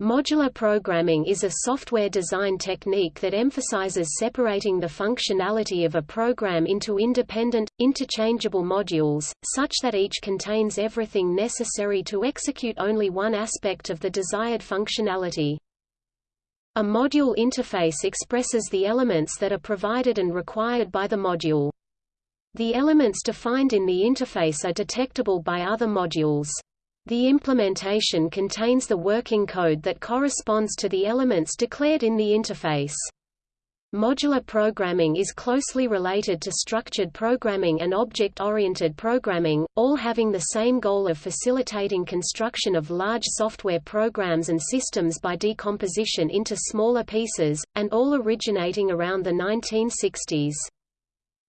Modular programming is a software design technique that emphasizes separating the functionality of a program into independent, interchangeable modules, such that each contains everything necessary to execute only one aspect of the desired functionality. A module interface expresses the elements that are provided and required by the module. The elements defined in the interface are detectable by other modules. The implementation contains the working code that corresponds to the elements declared in the interface. Modular programming is closely related to structured programming and object-oriented programming, all having the same goal of facilitating construction of large software programs and systems by decomposition into smaller pieces, and all originating around the 1960s.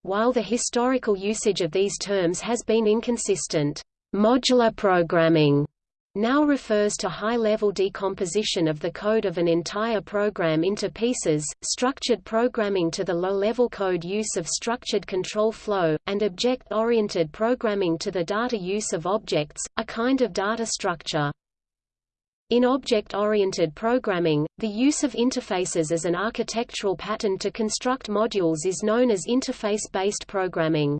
While the historical usage of these terms has been inconsistent, Modular programming now refers to high-level decomposition of the code of an entire program into pieces, structured programming to the low-level code use of structured control flow, and object-oriented programming to the data use of objects, a kind of data structure. In object-oriented programming, the use of interfaces as an architectural pattern to construct modules is known as interface-based programming.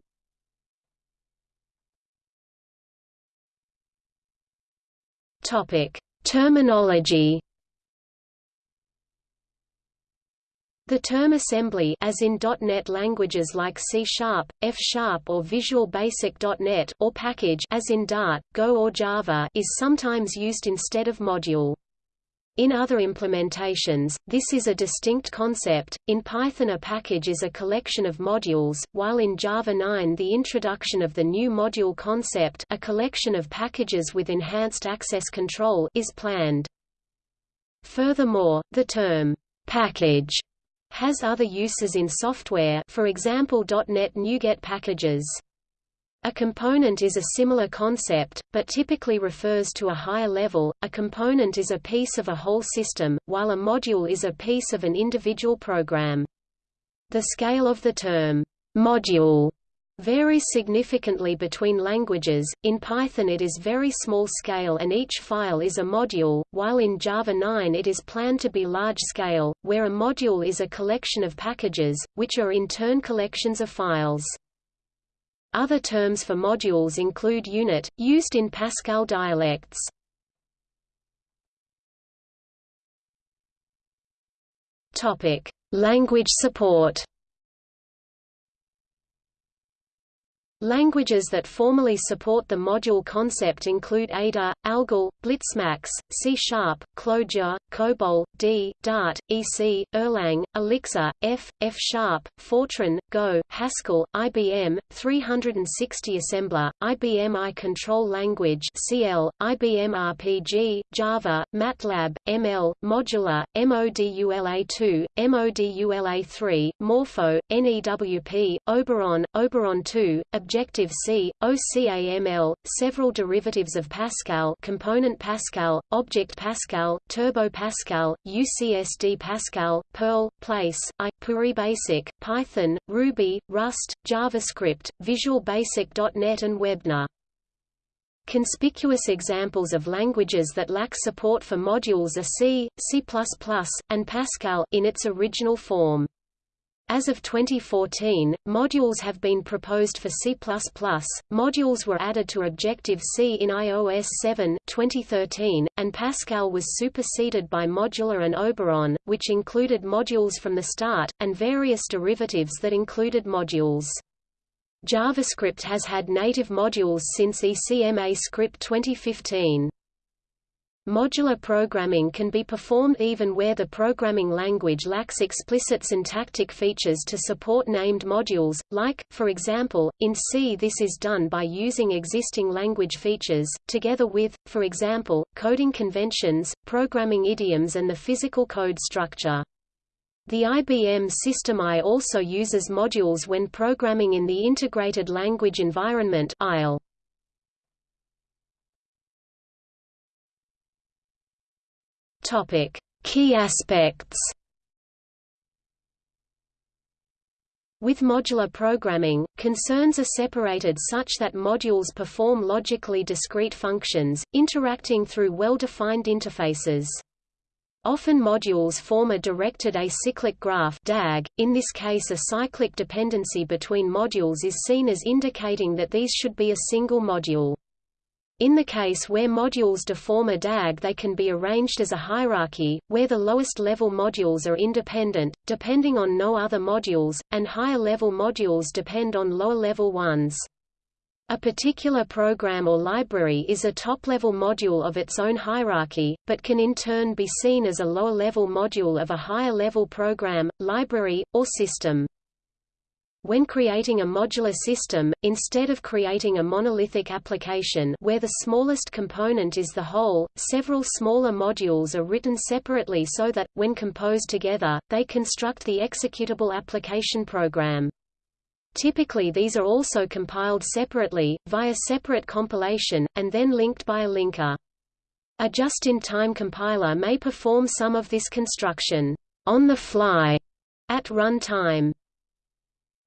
Topic: Terminology. The term assembly as in .NET languages like C F or Visual Basic .NET or package as in Dart, Go or Java is sometimes used instead of module. In other implementations, this is a distinct concept. In Python, a package is a collection of modules, while in Java 9, the introduction of the new module concept, a collection of packages with enhanced access control, is planned. Furthermore, the term package has other uses in software, for example .NET NuGet packages. A component is a similar concept, but typically refers to a higher level. A component is a piece of a whole system, while a module is a piece of an individual program. The scale of the term module varies significantly between languages. In Python it is very small scale and each file is a module, while in Java 9 it is planned to be large scale, where a module is a collection of packages, which are in turn collections of files. Other terms for modules include unit, used in Pascal dialects. Language support. Languages that formally support the module concept include Ada, Algol, Blitzmax, C Sharp, Clojure, COBOL, D, Dart, EC, Erlang, Elixir, F, F Sharp, Fortran, Go, Haskell, IBM, 360 Assembler, IBM I Control Language CL, IBM RPG, Java, MATLAB, ML, Modula, MODULA2, MODULA3, Morpho, NEWP, Oberon, Oberon 2, Objective-C, OCaml, several derivatives of Pascal Component Pascal, Object Pascal, Turbo Pascal, UCSD Pascal, Perl, Place, I, PureBasic, Python, Ruby, Rust, JavaScript, Visual Basic.NET and Webner. Conspicuous examples of languages that lack support for modules are C, C++, and Pascal in its original form. As of 2014, modules have been proposed for C++. Modules were added to Objective-C in iOS 7 2013, and Pascal was superseded by Modula and Oberon, which included modules from the start, and various derivatives that included modules. JavaScript has had native modules since ECMA Script 2015. Modular programming can be performed even where the programming language lacks explicit syntactic features to support named modules, like, for example, in C this is done by using existing language features, together with, for example, coding conventions, programming idioms and the physical code structure. The IBM System I also uses modules when programming in the Integrated Language Environment ILE. Topic: Key aspects. With modular programming, concerns are separated such that modules perform logically discrete functions, interacting through well-defined interfaces. Often modules form a directed acyclic graph DAG. .In this case a cyclic dependency between modules is seen as indicating that these should be a single module. In the case where modules deform a DAG they can be arranged as a hierarchy, where the lowest level modules are independent, depending on no other modules, and higher level modules depend on lower level ones. A particular program or library is a top-level module of its own hierarchy, but can in turn be seen as a lower-level module of a higher-level program, library, or system. When creating a modular system, instead of creating a monolithic application where the smallest component is the whole, several smaller modules are written separately so that, when composed together, they construct the executable application program. Typically these are also compiled separately, via separate compilation, and then linked by a linker. A just-in-time compiler may perform some of this construction on the fly at runtime.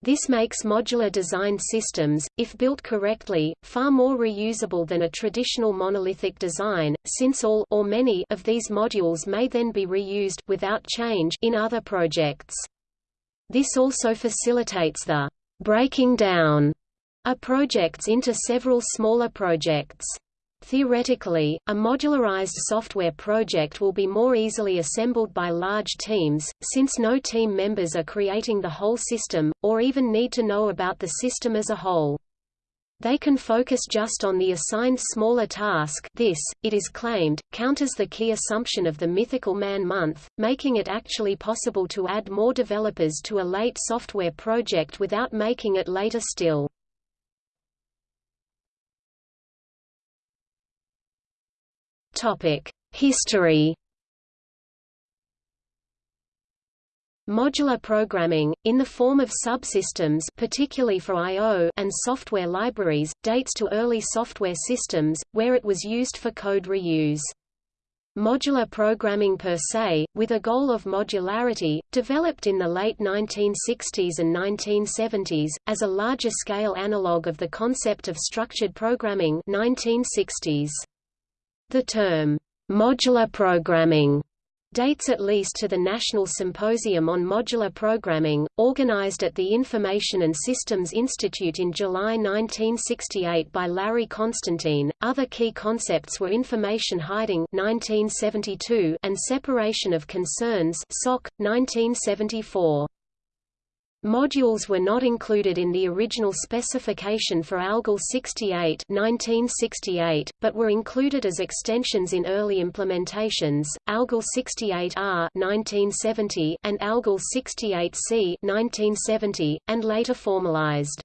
This makes modular design systems, if built correctly, far more reusable than a traditional monolithic design, since all or many of these modules may then be reused without change in other projects. This also facilitates the breaking down a projects into several smaller projects. Theoretically, a modularized software project will be more easily assembled by large teams, since no team members are creating the whole system, or even need to know about the system as a whole. They can focus just on the assigned smaller task this, it is claimed, counters the key assumption of the mythical man-month, making it actually possible to add more developers to a late software project without making it later still. History Modular programming, in the form of subsystems particularly for I.O. and software libraries, dates to early software systems, where it was used for code reuse. Modular programming per se, with a goal of modularity, developed in the late 1960s and 1970s, as a larger-scale analog of the concept of structured programming 1960s. The term, modular programming dates at least to the National Symposium on Modular Programming, organized at the Information and Systems Institute in July 1968 by Larry Constantine. Other key concepts were information hiding 1972 and separation of concerns SOC 1974. Modules were not included in the original specification for ALGOL 68 1968, but were included as extensions in early implementations, ALGOL 68R 1970 and ALGOL 68C 1970, and later formalized.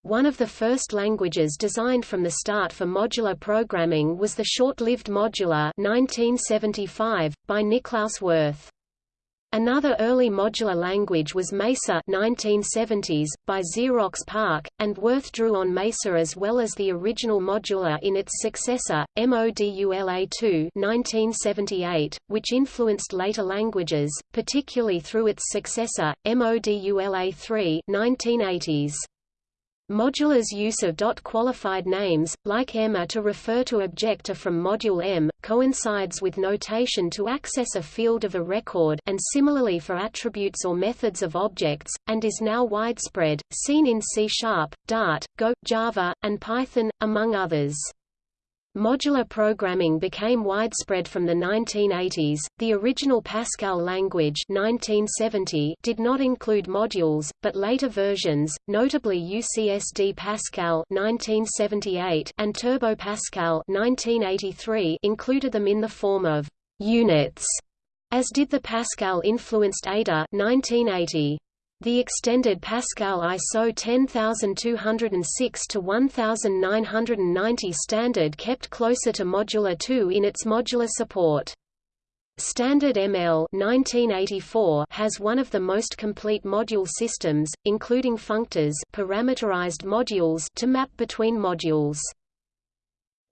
One of the first languages designed from the start for modular programming was the short-lived Modula 1975, by Niklaus Wirth. Another early Modula language was Mesa 1970s, by Xerox PARC, and Wirth drew on Mesa as well as the original modular in its successor, Modula2 1978, which influenced later languages, particularly through its successor, Modula3 1980s. Modula's use of dot-qualified names, like Emma to refer to objector from module M, coincides with notation to access a field of a record and similarly for attributes or methods of objects, and is now widespread, seen in C Sharp, Dart, Go, Java, and Python, among others. Modular programming became widespread from the 1980s. The original Pascal language 1970 did not include modules, but later versions, notably UCSD Pascal 1978 and Turbo Pascal 1983, included them in the form of units, as did the Pascal-influenced Ada 1980. The extended Pascal ISO 10206 to 1990 standard kept closer to Modula 2 in its modular support. Standard ML 1984 has one of the most complete module systems, including functors parameterized modules to map between modules.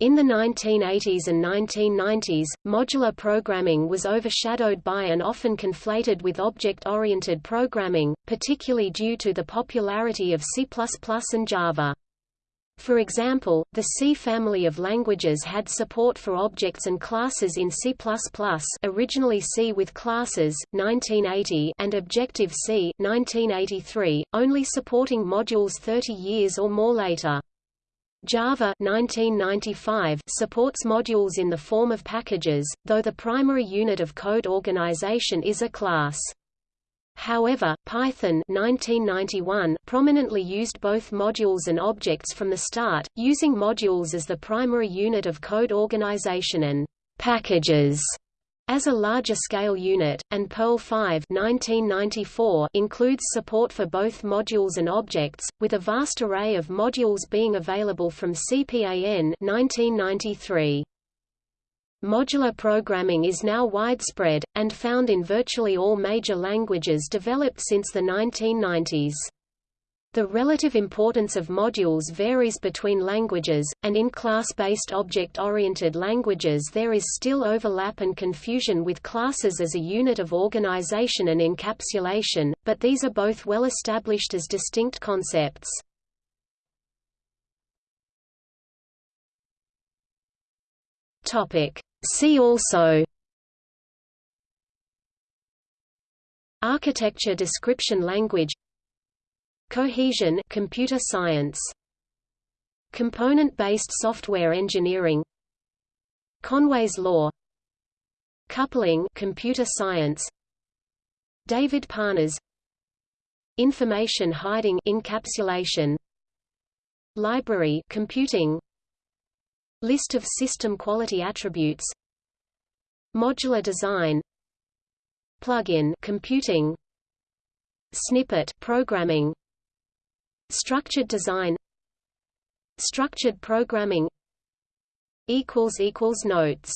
In the 1980s and 1990s, modular programming was overshadowed by and often conflated with object-oriented programming, particularly due to the popularity of C++ and Java. For example, the C family of languages had support for objects and classes in C++ originally C with classes, 1980 and Objective-C 1983, only supporting modules 30 years or more later. Java 1995 supports modules in the form of packages, though the primary unit of code organization is a class. However, Python 1991 prominently used both modules and objects from the start, using modules as the primary unit of code organization and packages as a larger scale unit, and Perl 5 1994 includes support for both modules and objects, with a vast array of modules being available from CPAN 1993. Modular programming is now widespread, and found in virtually all major languages developed since the 1990s. The relative importance of modules varies between languages, and in class-based object-oriented languages there is still overlap and confusion with classes as a unit of organization and encapsulation, but these are both well established as distinct concepts. See also Architecture description language Cohesion computer science. Component-based software engineering. Conway's law. Coupling computer science. David Parnas Information hiding encapsulation. Library computing. List of system quality attributes. Modular design. Plugin computing. Snippet programming Structured design Structured programming Notes